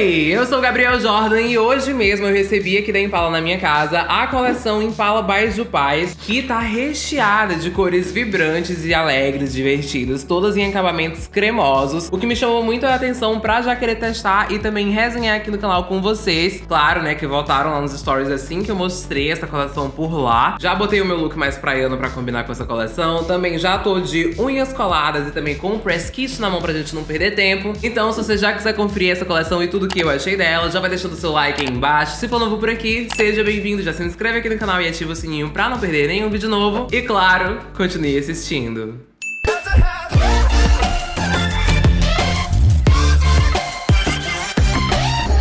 Oi, eu sou o Gabriel Jordan e hoje mesmo eu recebi aqui da Impala na minha casa a coleção Impala by Jupais, que tá recheada de cores vibrantes e alegres, divertidas, todas em acabamentos cremosos, o que me chamou muito a atenção pra já querer testar e também resenhar aqui no canal com vocês. Claro, né, que voltaram lá nos stories assim que eu mostrei essa coleção por lá. Já botei o meu look mais praiano pra combinar com essa coleção, também já tô de unhas coladas e também com o press kit na mão pra gente não perder tempo. Então, se você já quiser conferir essa coleção e tudo que eu achei dela, já vai deixando o seu like aí embaixo. Se for novo por aqui, seja bem-vindo, já se inscreve aqui no canal e ativa o sininho pra não perder nenhum vídeo novo. E claro, continue assistindo.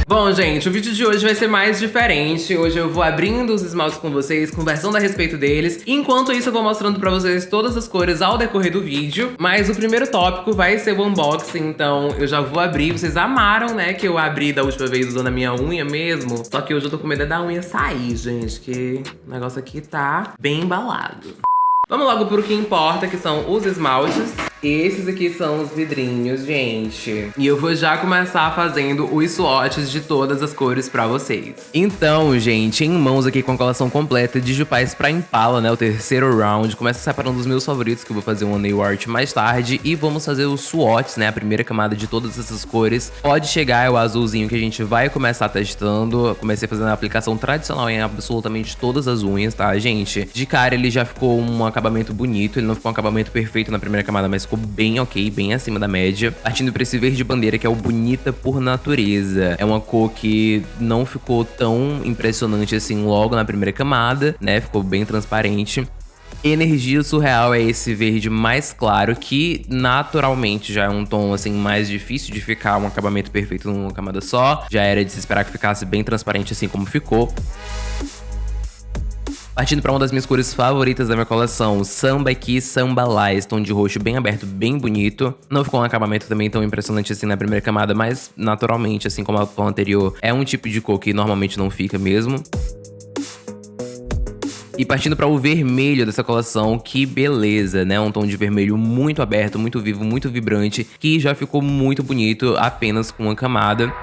Bom, gente, o vídeo de hoje vai ser mais diferente. Hoje eu vou abrindo os esmaltes com vocês, conversando a respeito deles. Enquanto isso, eu vou mostrando pra vocês todas as cores ao decorrer do vídeo. Mas o primeiro tópico vai ser o unboxing, então eu já vou abrir. Vocês amaram, né, que eu abri da última vez usando a minha unha mesmo. Só que hoje eu tô com medo da unha sair, gente, que o negócio aqui tá bem embalado. Vamos logo pro que importa, que são os esmaltes. Esses aqui são os vidrinhos, gente. E eu vou já começar fazendo os swatches de todas as cores pra vocês. Então, gente, em mãos aqui com a coleção completa de Jupais pra Impala, né? O terceiro round. Começa separando os meus favoritos, que eu vou fazer um nail art mais tarde. E vamos fazer os swatches, né? A primeira camada de todas essas cores. Pode chegar, é o azulzinho que a gente vai começar testando. Comecei fazendo a aplicação tradicional em absolutamente todas as unhas, tá, gente? De cara, ele já ficou um acabamento bonito. Ele não ficou um acabamento perfeito na primeira camada, mas ficou bem ok, bem acima da média. Partindo pra esse verde bandeira, que é o Bonita por Natureza. É uma cor que não ficou tão impressionante assim logo na primeira camada, né? Ficou bem transparente. Energia Surreal é esse verde mais claro, que naturalmente já é um tom assim mais difícil de ficar um acabamento perfeito numa camada só. Já era de se esperar que ficasse bem transparente assim como ficou. Partindo para uma das minhas cores favoritas da minha coleção, Samba Aqui Samba Lá, tom de roxo bem aberto, bem bonito. Não ficou um acabamento também tão impressionante assim na primeira camada, mas naturalmente, assim como a tom anterior, é um tipo de cor que normalmente não fica mesmo. E partindo para o vermelho dessa coleção, que beleza, né? Um tom de vermelho muito aberto, muito vivo, muito vibrante, que já ficou muito bonito apenas com uma camada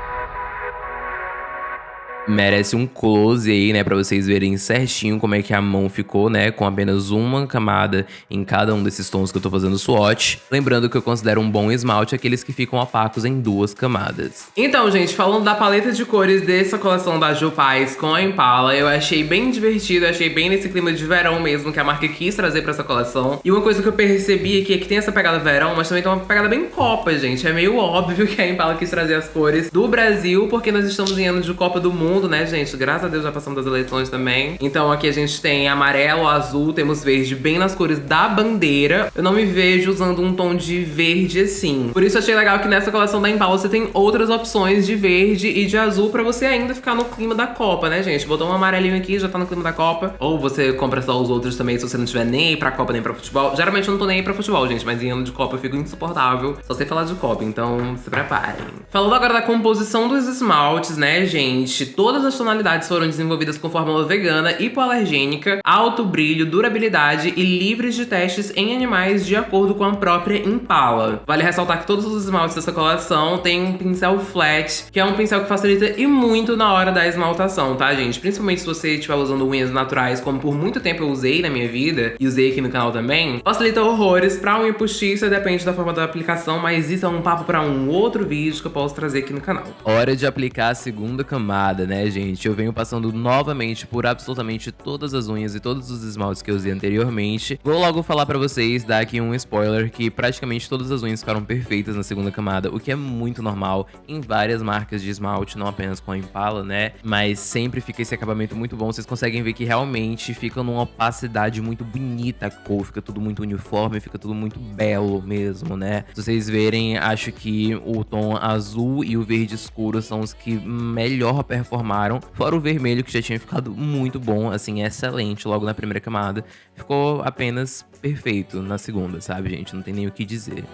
merece um close aí, né, para vocês verem certinho como é que a mão ficou, né, com apenas uma camada em cada um desses tons que eu tô fazendo swatch. Lembrando que eu considero um bom esmalte aqueles que ficam opacos em duas camadas. Então, gente, falando da paleta de cores dessa coleção da Ju com a Impala, eu achei bem divertido, achei bem nesse clima de verão mesmo que a marca quis trazer pra essa coleção. E uma coisa que eu percebi aqui é que tem essa pegada verão, mas também tem uma pegada bem copa, gente. É meio óbvio que a Impala quis trazer as cores do Brasil, porque nós estamos em anos de Copa do Mundo, né, gente? Graças a Deus já passamos das eleições também. Então aqui a gente tem amarelo, azul, temos verde bem nas cores da bandeira. Eu não me vejo usando um tom de verde assim. Por isso achei legal que nessa coleção da Impala você tem outras opções de verde e de azul pra você ainda ficar no clima da Copa, né, gente? Botou um amarelinho aqui, já tá no clima da Copa. Ou você compra só os outros também se você não tiver nem pra Copa nem pra futebol. Geralmente eu não tô nem aí pra futebol, gente, mas em ano de Copa eu fico insuportável. Só sei falar de Copa, então se preparem. Falando agora da composição dos esmaltes, né, gente? Todas as tonalidades foram desenvolvidas com fórmula vegana, hipoalergênica, alto brilho, durabilidade e livres de testes em animais de acordo com a própria Impala. Vale ressaltar que todos os esmaltes dessa coleção têm um pincel flat, que é um pincel que facilita e muito na hora da esmaltação, tá, gente? Principalmente se você estiver usando unhas naturais, como por muito tempo eu usei na minha vida, e usei aqui no canal também, facilita horrores pra unha postiça, depende da forma da aplicação, mas isso é um papo pra um outro vídeo que eu posso trazer aqui no canal. Hora de aplicar a segunda camada, né, gente? gente, eu venho passando novamente por absolutamente todas as unhas e todos os esmaltes que eu usei anteriormente. Vou logo falar pra vocês, dar aqui um spoiler, que praticamente todas as unhas ficaram perfeitas na segunda camada, o que é muito normal em várias marcas de esmalte, não apenas com a Impala, né? Mas sempre fica esse acabamento muito bom, vocês conseguem ver que realmente fica numa opacidade muito bonita a cor, fica tudo muito uniforme, fica tudo muito belo mesmo, né? Se vocês verem, acho que o tom azul e o verde escuro são os que melhor performaram Fora o vermelho, que já tinha ficado muito bom, assim, excelente logo na primeira camada. Ficou apenas perfeito na segunda, sabe, gente? Não tem nem o que dizer.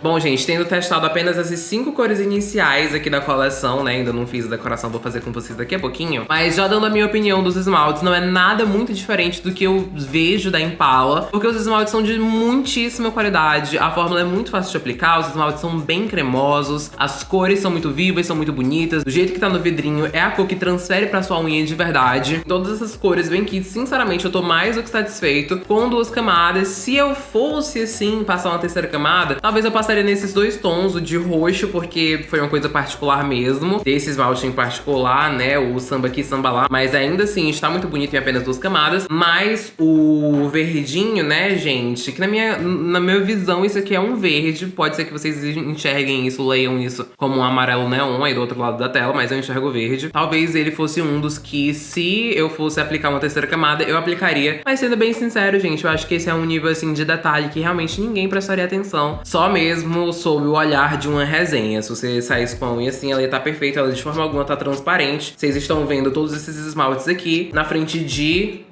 Bom, gente, tendo testado apenas essas cinco cores iniciais aqui da coleção, né? Ainda não fiz a decoração, vou fazer com vocês daqui a pouquinho. Mas já dando a minha opinião dos esmaltes, não é nada muito diferente do que eu vejo da Impala. Porque os esmaltes são de muitíssima qualidade, a fórmula é muito fácil de aplicar, os esmaltes são bem cremosos, as cores são muito vivas, são muito bonitas. Do jeito que tá no vidrinho, é a cor que transfere pra sua unha de verdade. Todas essas cores vêm aqui, sinceramente, eu tô mais do que satisfeito com duas camadas. Se eu fosse, assim, passar uma terceira camada, talvez eu passasse passaria nesses dois tons, o de roxo, porque foi uma coisa particular mesmo, desse esmalte em particular, né, o samba aqui, samba lá, mas ainda assim está muito bonito em apenas duas camadas, mas o verdinho, né, gente, que na minha, na minha visão isso aqui é um verde, pode ser que vocês enxerguem isso, leiam isso como um amarelo neon aí do outro lado da tela, mas eu enxergo verde. Talvez ele fosse um dos que, se eu fosse aplicar uma terceira camada, eu aplicaria, mas sendo bem sincero, gente, eu acho que esse é um nível, assim, de detalhe que realmente ninguém prestaria atenção, só mesmo mesmo sob o olhar de uma resenha. Se você saísse com a unha assim, ela ia tá perfeita, ela de forma alguma tá transparente. Vocês estão vendo todos esses esmaltes aqui na frente de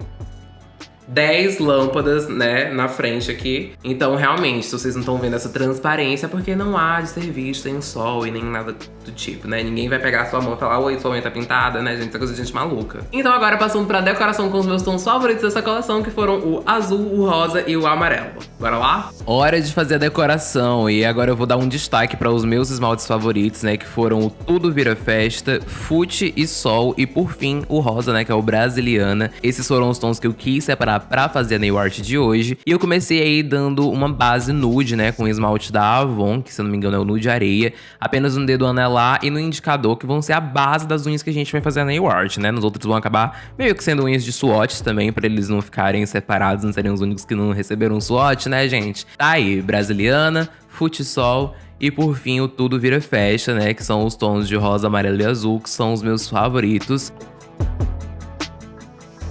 10 lâmpadas, né, na frente aqui. Então, realmente, se vocês não estão vendo essa transparência, é porque não há de ser visto em sol e nem nada do tipo, né? Ninguém vai pegar a sua mão e falar, oi, sua unha tá pintada, né, gente? É coisa de gente maluca. Então, agora passando pra decoração com os meus tons favoritos dessa coleção, que foram o azul, o rosa e o amarelo. Bora lá? Hora de fazer a decoração. E agora eu vou dar um destaque para os meus esmaltes favoritos, né, que foram o Tudo Vira Festa, Fute e Sol e, por fim, o rosa, né, que é o Brasiliana. Esses foram os tons que eu quis separar pra fazer a nail art de hoje. E eu comecei aí dando uma base nude, né, com esmalte da Avon, que se eu não me engano é o nude areia, apenas no dedo anelar e no indicador, que vão ser a base das unhas que a gente vai fazer a nail art, né. Nos outros vão acabar meio que sendo unhas de swatches também, pra eles não ficarem separados, não serem os únicos que não receberam swatch, né, gente? Tá aí, brasiliana, futsal e por fim o Tudo Vira Festa, né, que são os tons de rosa, amarelo e azul, que são os meus favoritos.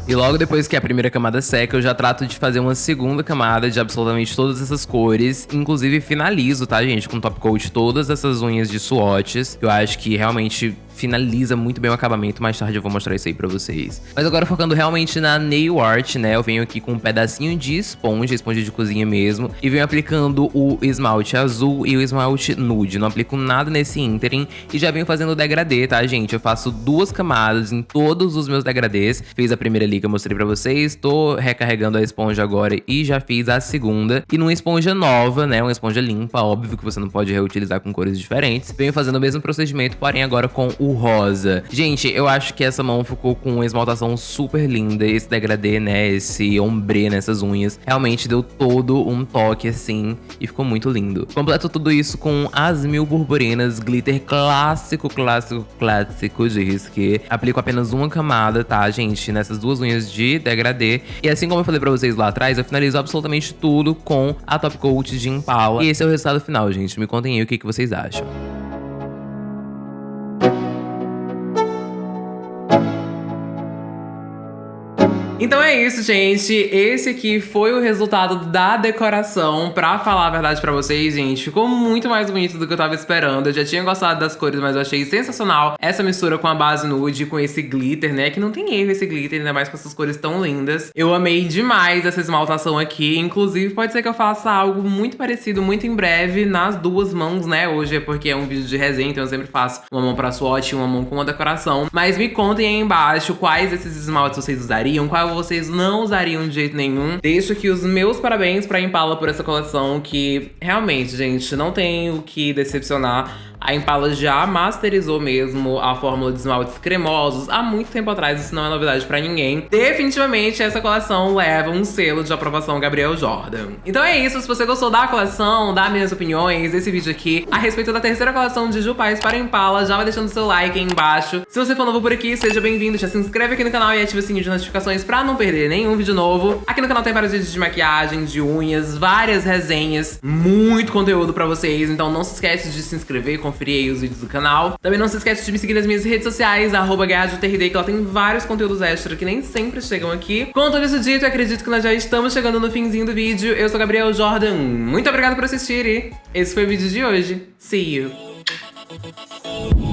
E logo depois que a primeira camada seca, eu já trato de fazer uma segunda camada de absolutamente todas essas cores. Inclusive finalizo, tá, gente, com top coat todas essas unhas de swatches. Eu acho que realmente finaliza muito bem o acabamento. Mais tarde eu vou mostrar isso aí pra vocês. Mas agora focando realmente na nail art, né? Eu venho aqui com um pedacinho de esponja, esponja de cozinha mesmo. E venho aplicando o esmalte azul e o esmalte nude. Não aplico nada nesse ínterim. E já venho fazendo o degradê, tá, gente? Eu faço duas camadas em todos os meus degradês. Fiz a primeira ali que eu mostrei pra vocês. Tô recarregando a esponja agora e já fiz a segunda. E numa esponja nova, né? Uma esponja limpa, óbvio que você não pode reutilizar com cores diferentes. Venho fazendo o mesmo procedimento, porém agora com o o rosa. Gente, eu acho que essa mão ficou com uma esmaltação super linda. Esse degradê, né, esse ombre nessas unhas, realmente deu todo um toque assim e ficou muito lindo. Completo tudo isso com as mil purpurinas, glitter clássico, clássico, clássico de risque. Aplico apenas uma camada, tá, gente, nessas duas unhas de degradê. E assim como eu falei pra vocês lá atrás, eu finalizo absolutamente tudo com a Top Coat de Impala. E esse é o resultado final, gente. Me contem aí o que, que vocês acham. Então é isso, gente. Esse aqui foi o resultado da decoração. Pra falar a verdade pra vocês, gente, ficou muito mais bonito do que eu tava esperando. Eu já tinha gostado das cores, mas eu achei sensacional essa mistura com a base nude, com esse glitter, né? Que não tem erro esse glitter, ainda mais com essas cores tão lindas. Eu amei demais essa esmaltação aqui. Inclusive, pode ser que eu faça algo muito parecido muito em breve nas duas mãos, né? Hoje é porque é um vídeo de resenha, então eu sempre faço uma mão pra swatch e uma mão com uma decoração. Mas me contem aí embaixo quais esses esmaltes vocês usariam, qual vocês não usariam de jeito nenhum. Deixo aqui os meus parabéns pra Impala por essa coleção, que realmente, gente, não tem o que decepcionar. A Impala já masterizou mesmo a fórmula de esmaltes cremosos há muito tempo atrás, isso não é novidade pra ninguém. Definitivamente essa coleção leva um selo de aprovação Gabriel Jordan. Então é isso, se você gostou da coleção, dá minhas opiniões, desse vídeo aqui, a respeito da terceira coleção de Jupais para Impala, já vai deixando seu like aí embaixo. Se você for novo por aqui, seja bem-vindo, já se inscreve aqui no canal e ativa o sininho de notificações pra não perder nenhum vídeo novo. Aqui no canal tem vários vídeos de maquiagem, de unhas, várias resenhas, muito conteúdo pra vocês, então não se esquece de se inscrever, conferir aí os vídeos do canal. Também não se esquece de me seguir nas minhas redes sociais, arroba que ela tem vários conteúdos extra que nem sempre chegam aqui. Com tudo isso dito, acredito que nós já estamos chegando no finzinho do vídeo. Eu sou Gabriel Jordan, muito obrigada por assistir e esse foi o vídeo de hoje. See you!